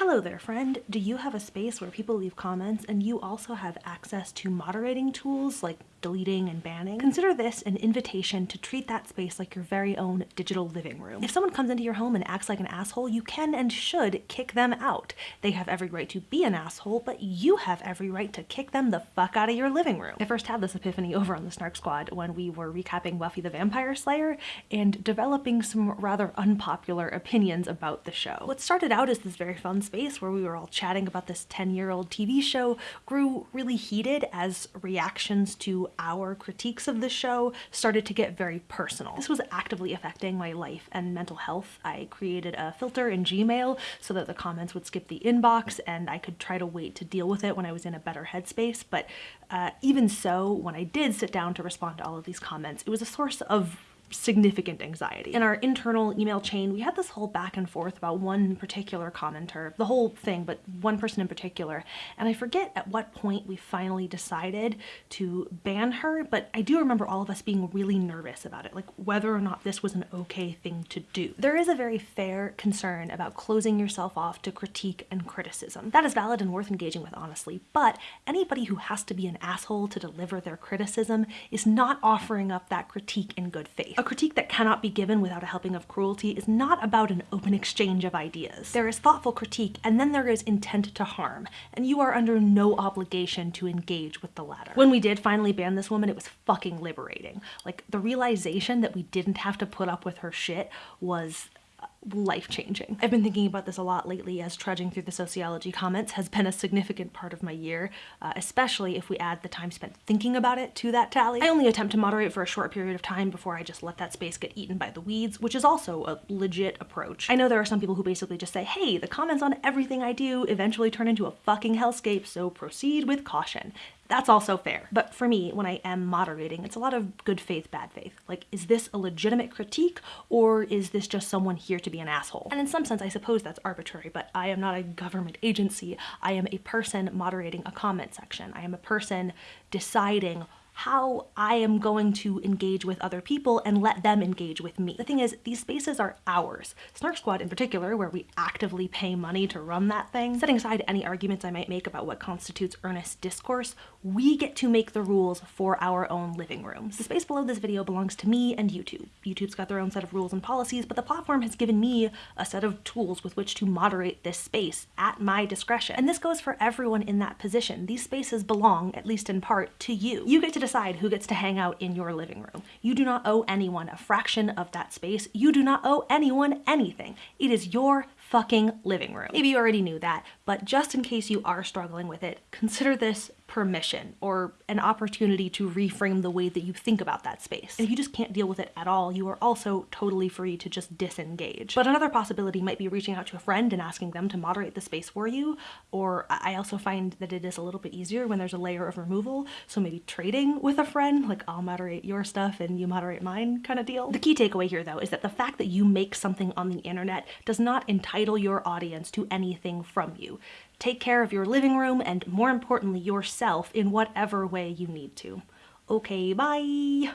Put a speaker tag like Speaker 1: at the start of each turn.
Speaker 1: Hello there, friend. Do you have a space where people leave comments and you also have access to moderating tools like deleting and banning? Consider this an invitation to treat that space like your very own digital living room. If someone comes into your home and acts like an asshole, you can and should kick them out. They have every right to be an asshole, but you have every right to kick them the fuck out of your living room. I first had this epiphany over on the Snark Squad when we were recapping Buffy the Vampire Slayer and developing some rather unpopular opinions about the show. What started out as this very fun space where we were all chatting about this 10-year-old TV show grew really heated as reactions to our critiques of the show started to get very personal. This was actively affecting my life and mental health. I created a filter in Gmail so that the comments would skip the inbox and I could try to wait to deal with it when I was in a better headspace. But uh, even so, when I did sit down to respond to all of these comments, it was a source of significant anxiety. In our internal email chain, we had this whole back and forth about one particular commenter, the whole thing, but one person in particular. And I forget at what point we finally decided to ban her, but I do remember all of us being really nervous about it, like whether or not this was an okay thing to do. There is a very fair concern about closing yourself off to critique and criticism. That is valid and worth engaging with honestly, but anybody who has to be an asshole to deliver their criticism is not offering up that critique in good faith. A critique that cannot be given without a helping of cruelty is not about an open exchange of ideas. There is thoughtful critique and then there is intent to harm, and you are under no obligation to engage with the latter. When we did finally ban this woman, it was fucking liberating. Like, the realization that we didn't have to put up with her shit was life-changing. I've been thinking about this a lot lately as trudging through the sociology comments has been a significant part of my year, uh, especially if we add the time spent thinking about it to that tally. I only attempt to moderate for a short period of time before I just let that space get eaten by the weeds, which is also a legit approach. I know there are some people who basically just say, hey, the comments on everything I do eventually turn into a fucking hellscape, so proceed with caution. That's also fair. But for me, when I am moderating, it's a lot of good faith, bad faith. Like, is this a legitimate critique or is this just someone here to be an asshole? And in some sense, I suppose that's arbitrary, but I am not a government agency. I am a person moderating a comment section. I am a person deciding how I am going to engage with other people and let them engage with me. The thing is, these spaces are ours. Snark Squad in particular, where we actively pay money to run that thing, setting aside any arguments I might make about what constitutes earnest discourse, we get to make the rules for our own living rooms. The space below this video belongs to me and YouTube. YouTube's got their own set of rules and policies, but the platform has given me a set of tools with which to moderate this space at my discretion. And this goes for everyone in that position. These spaces belong, at least in part, to you. You get to decide who gets to hang out in your living room. You do not owe anyone a fraction of that space. You do not owe anyone anything. It is your fucking living room. Maybe you already knew that, but just in case you are struggling with it, consider this permission or an opportunity to reframe the way that you think about that space. And if you just can't deal with it at all, you are also totally free to just disengage. But another possibility might be reaching out to a friend and asking them to moderate the space for you. Or I also find that it is a little bit easier when there's a layer of removal. So maybe trading with a friend, like I'll moderate your stuff and you moderate mine kind of deal. The key takeaway here though is that the fact that you make something on the internet does not entitle your audience to anything from you. Take care of your living room and more importantly yourself in whatever way you need to. Okay, bye!